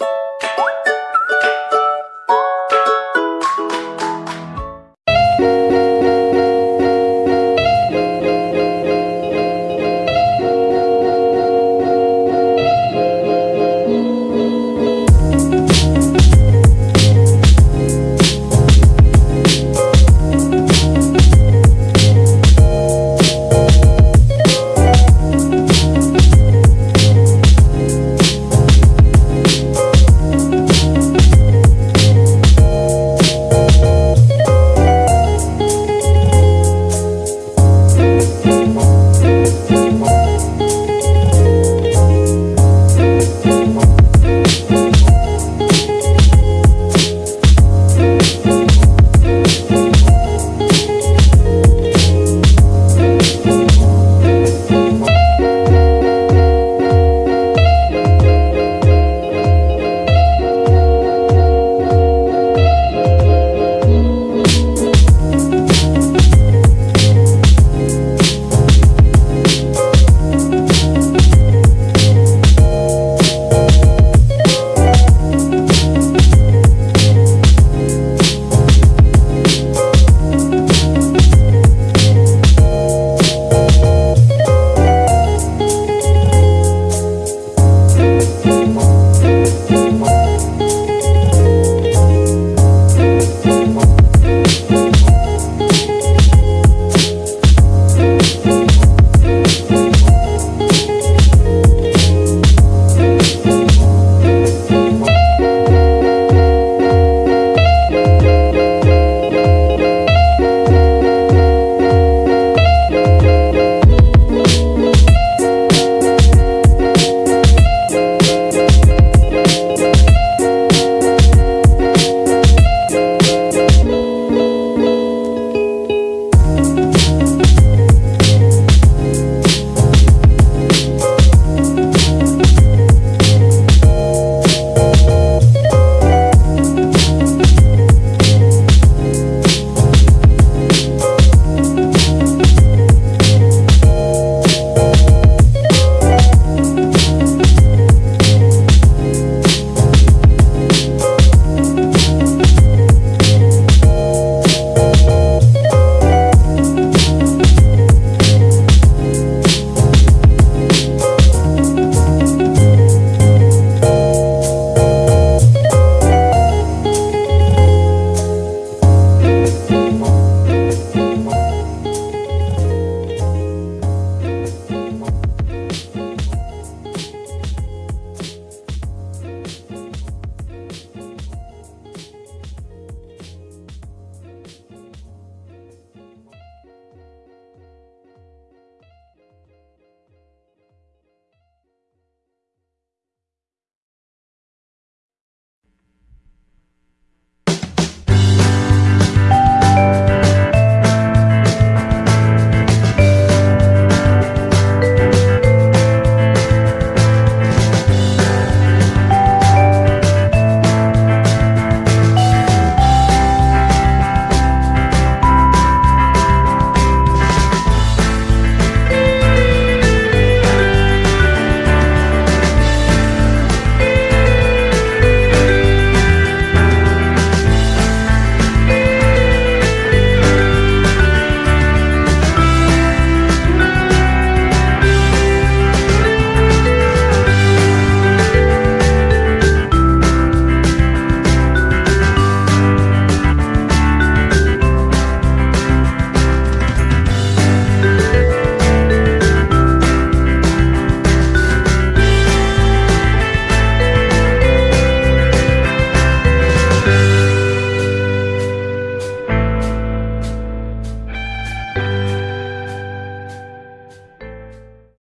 you